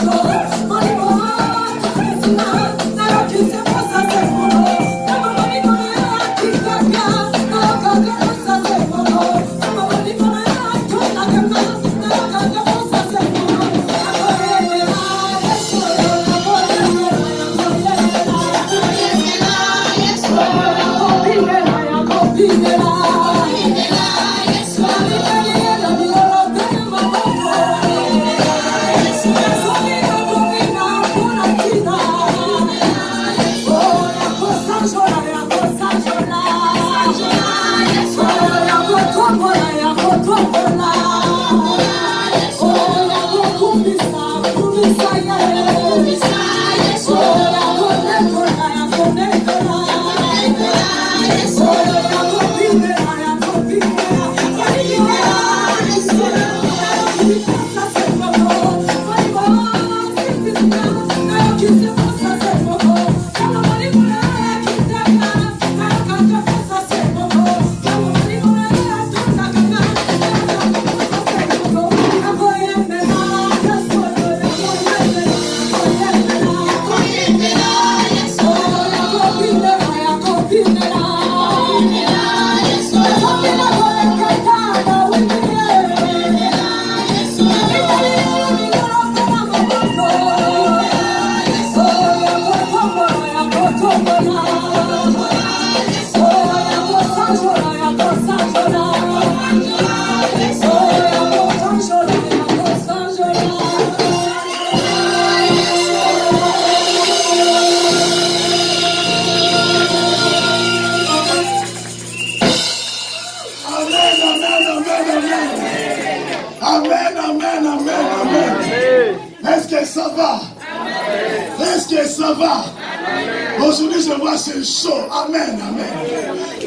Alô!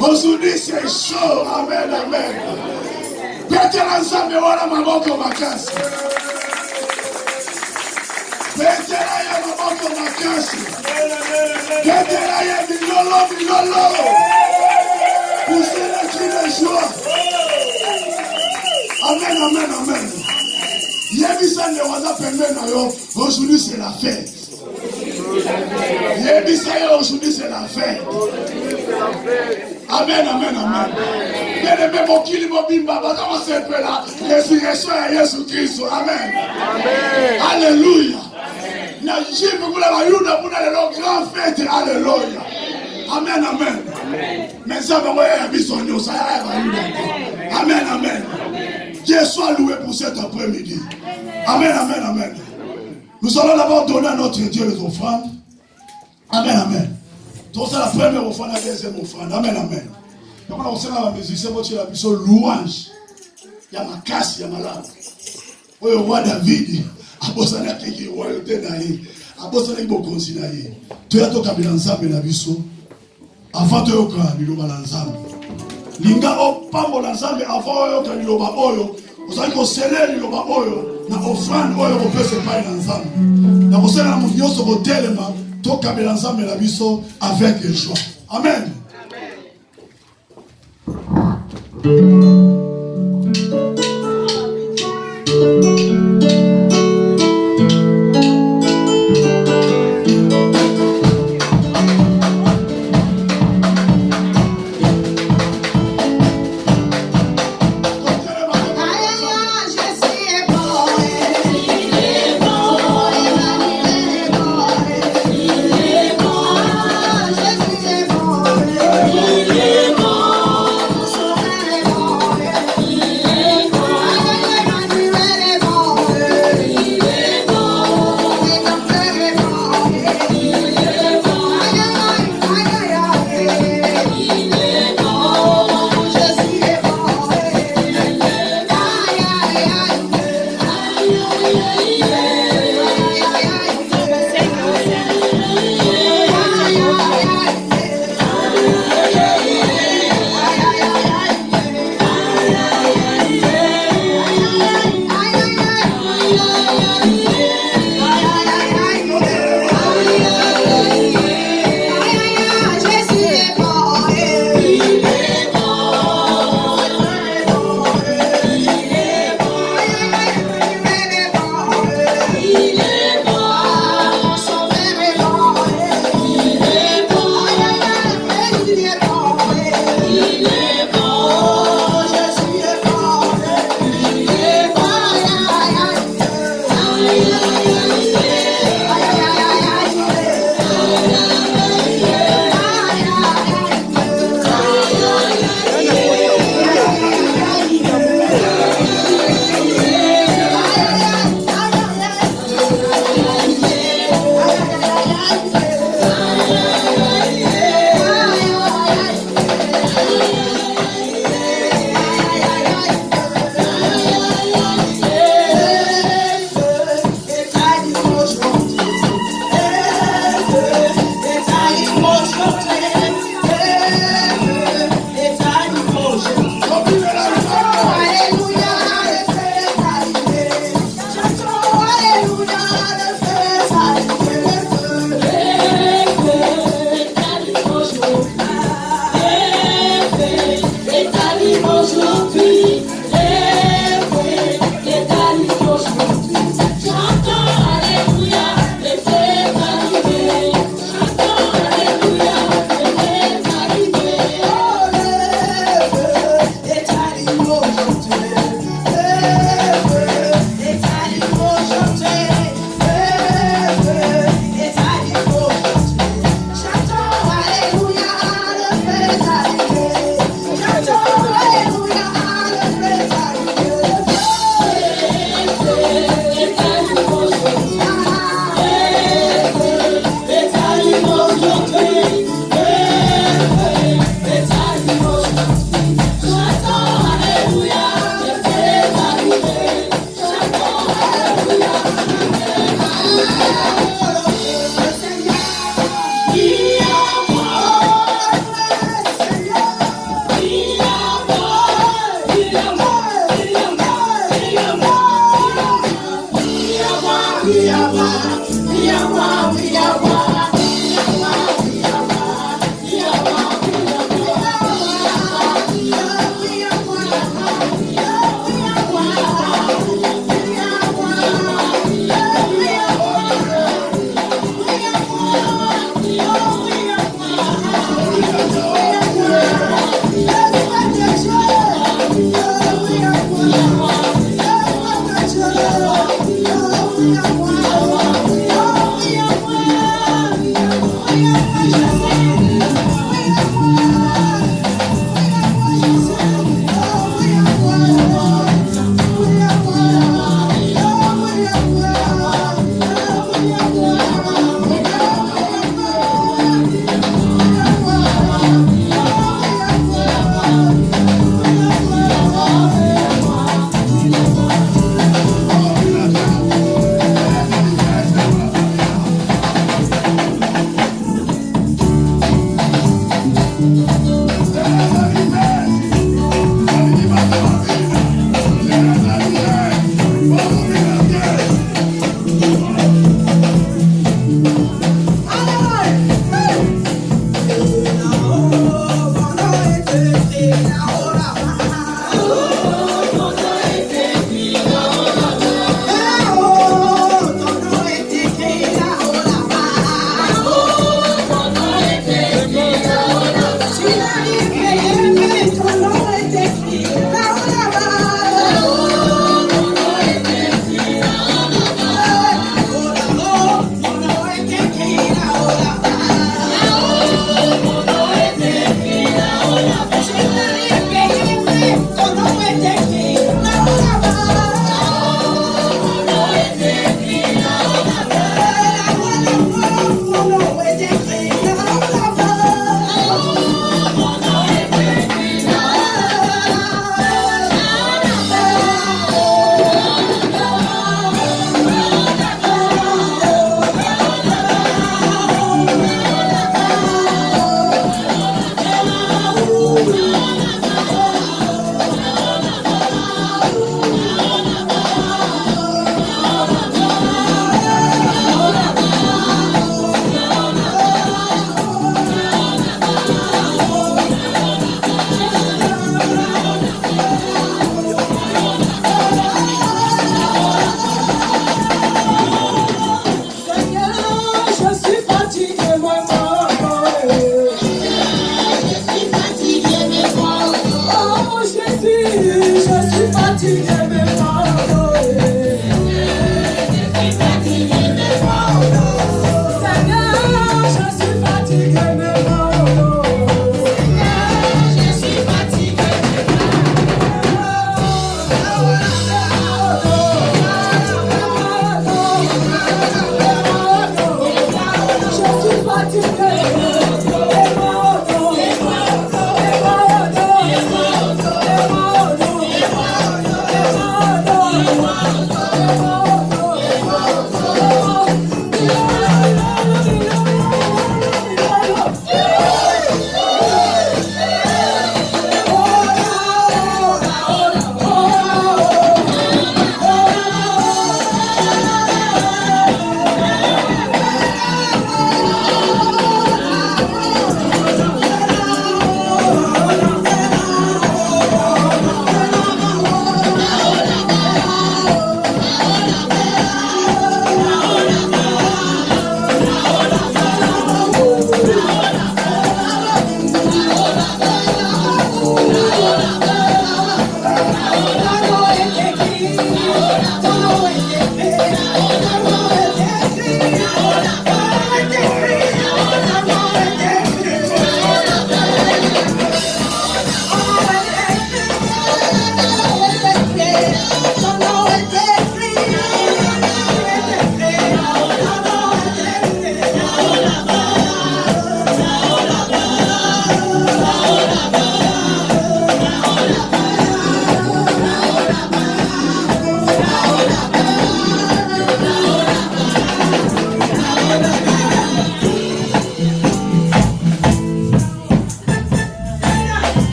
Aujourd'hui, c'est chaud. Amen, amen. Petela nzambe wana maboko makasi. Petela ya maboko makasi. Petela ya milolo milolo. Poussez la cri de joie. Amen, amen, amen. Yebisa nde waza pembeni na yo. Aujourd'hui, c'est la fête. Yebisa yo, aujourd'hui, c'est la fête. Amen, amen, amen. Bien-aimé, mokili mobimba, baza kosepela résurrection ya Yesu Kristo. Amen. Alléluia. Na jive kuna bayuda kuna lelo grand fête. Alléluia. Amen, amen. Mais ça va ya biso nyonso ya bayuda. Amen, amen. Dieu soit loué pour cet après-midi. Amen, amen, amen. Nous allons d'abord donner à notre Dieu les offrandes. Amen, amen. tozosala premier ofanda deuxième ofanda amen amen. Yokona kosengana bamusicien botyela biso louange. Ya makasi ya malamu oyo oh, roi davidi abosanaki royauté na ye abosanaki bokonzi na ye toya tokabela nzambe na biso avant toyoka liloba na nzambe. Linga opambola nzambe avant oyoka liloba oyo ozali kosele liloba oyo na ofrande oyo kopesa epai na nzambe. Na kosala na moto nyonso kotelema tokabela nzambe na biso avec joie. Amen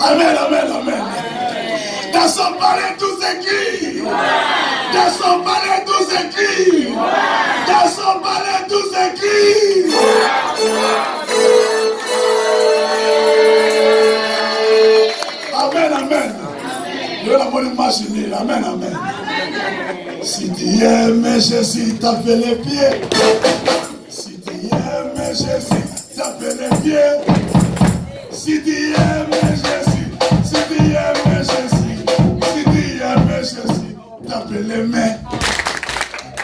Amen, amen, amen. Dans son palais tout écrit. Dans son palais tout écrit. Dans son palais tout écrit. Amen, amen. Yo la machine, amen, amen. Si tu aimes Jésus, tape les pieds. Pieds. Si tu aimes Jésus, si tu aimes Jésus, si tu aimes Jésus, tape les mains.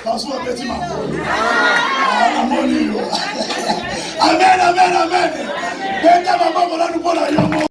Que petit ma la moni yo. Amen, amen, amen. Beta maman, voilà nous pour la yomo.